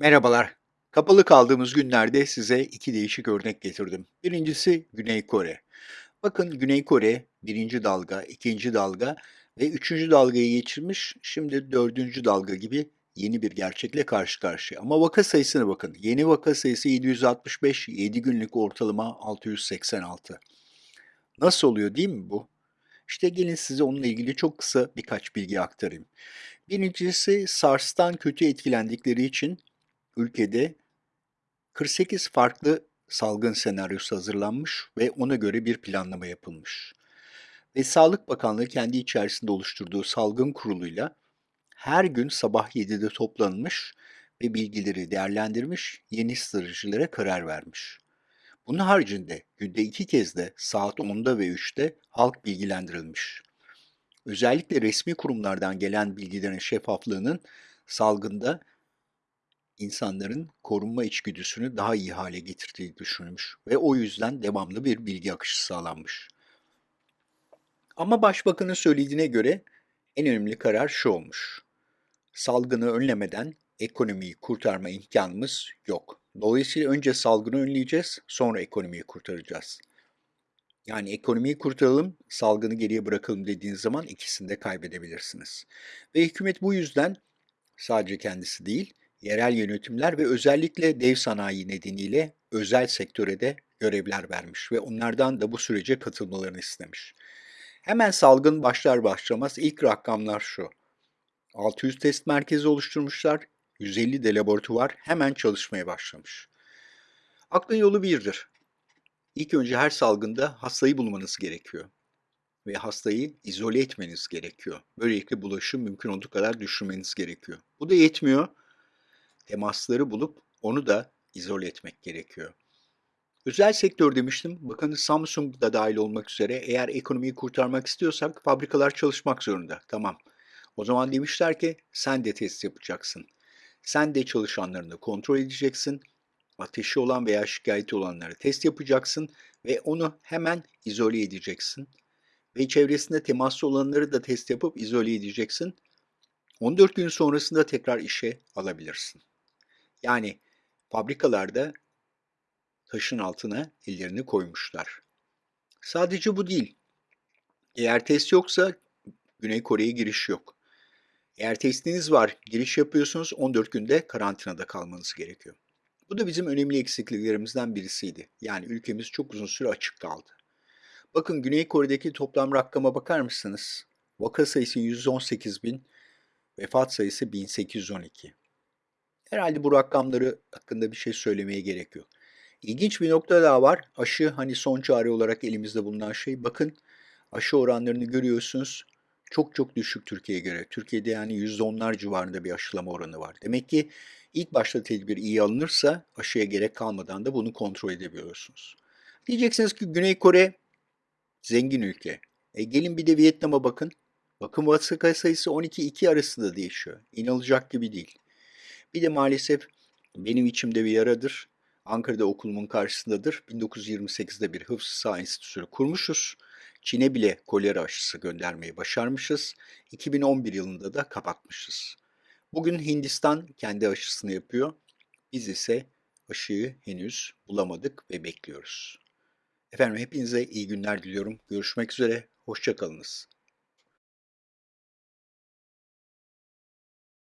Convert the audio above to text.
Merhabalar. Kapalı kaldığımız günlerde size iki değişik örnek getirdim. Birincisi Güney Kore. Bakın Güney Kore birinci dalga, ikinci dalga ve üçüncü dalgayı geçirmiş. Şimdi dördüncü dalga gibi yeni bir gerçekle karşı karşıya. Ama vaka sayısına bakın. Yeni vaka sayısı 765, 7 günlük ortalama 686. Nasıl oluyor değil mi bu? İşte gelin size onunla ilgili çok kısa birkaç bilgi aktarayım. Birincisi SARS'tan kötü etkilendikleri için ülkede 48 farklı salgın senaryosu hazırlanmış ve ona göre bir planlama yapılmış. Ve Sağlık Bakanlığı kendi içerisinde oluşturduğu salgın kuruluyla her gün sabah 7'de toplanmış ve bilgileri değerlendirmiş, yeni stratejilere karar vermiş. Bunun haricinde günde iki kez de saat 10'da ve 3'te halk bilgilendirilmiş. Özellikle resmi kurumlardan gelen bilgilerin şeffaflığının salgında insanların korunma içgüdüsünü daha iyi hale getirdiği düşünülmüş ve o yüzden devamlı bir bilgi akışı sağlanmış. Ama başbakanın söylediğine göre en önemli karar şu olmuş. Salgını önlemeden ekonomiyi kurtarma imkanımız yok. Dolayısıyla önce salgını önleyeceğiz, sonra ekonomiyi kurtaracağız. Yani ekonomiyi kurtaralım, salgını geriye bırakalım dediğiniz zaman ikisini de kaybedebilirsiniz. Ve hükümet bu yüzden sadece kendisi değil, yerel yönetimler ve özellikle dev sanayi nedeniyle özel sektöre de görevler vermiş ve onlardan da bu sürece katılmalarını istemiş. Hemen salgın başlar başlamaz ilk rakamlar şu. 600 test merkezi oluşturmuşlar, 150 de laboratuvar hemen çalışmaya başlamış. Aklın yolu birdir. İlk önce her salgında hastayı bulmanız gerekiyor ve hastayı izole etmeniz gerekiyor. Böylelikle bulaşı mümkün olduğu kadar düşürmeniz gerekiyor. Bu da yetmiyor. Temasları bulup onu da izole etmek gerekiyor. Özel sektör demiştim. Bakın Samsung da dahil olmak üzere eğer ekonomiyi kurtarmak istiyorsak fabrikalar çalışmak zorunda. Tamam. O zaman demişler ki sen de test yapacaksın. Sen de çalışanlarını kontrol edeceksin. Ateşi olan veya şikayeti olanları test yapacaksın ve onu hemen izole edeceksin. Ve çevresinde temaslı olanları da test yapıp izole edeceksin. 14 gün sonrasında tekrar işe alabilirsin. Yani fabrikalarda taşın altına ellerini koymuşlar. Sadece bu değil. Eğer test yoksa Güney Kore'ye giriş yok. Eğer testiniz var, giriş yapıyorsunuz 14 günde karantinada kalmanız gerekiyor. Bu da bizim önemli eksikliklerimizden birisiydi. Yani ülkemiz çok uzun süre açık kaldı. Bakın Güney Kore'deki toplam rakama bakar mısınız? Vaka sayısı 118 bin, vefat sayısı 1812. Herhalde bu rakamları hakkında bir şey söylemeye gerek yok. İlginç bir nokta daha var. Aşı hani son çare olarak elimizde bulunan şey. Bakın aşı oranlarını görüyorsunuz. Çok çok düşük Türkiye'ye göre. Türkiye'de yani %10'lar civarında bir aşılama oranı var. Demek ki ilk başta tedbir iyi alınırsa aşıya gerek kalmadan da bunu kontrol edebiliyorsunuz. Diyeceksiniz ki Güney Kore zengin ülke. E gelin bir de Vietnam'a bakın. Bakın vaka sayısı 12-2 arasında değişiyor. İnanılacak gibi değil. Bir de maalesef benim içimde bir yaradır. Ankara'da okulumun karşısındadır. 1928'de bir hıfzı sağ enstitüsü kurmuşuz. Çin'e bile kolera aşısı göndermeyi başarmışız. 2011 yılında da kapatmışız. Bugün Hindistan kendi aşısını yapıyor. Biz ise aşıyı henüz bulamadık ve bekliyoruz. Efendim hepinize iyi günler diliyorum. Görüşmek üzere, hoşçakalınız.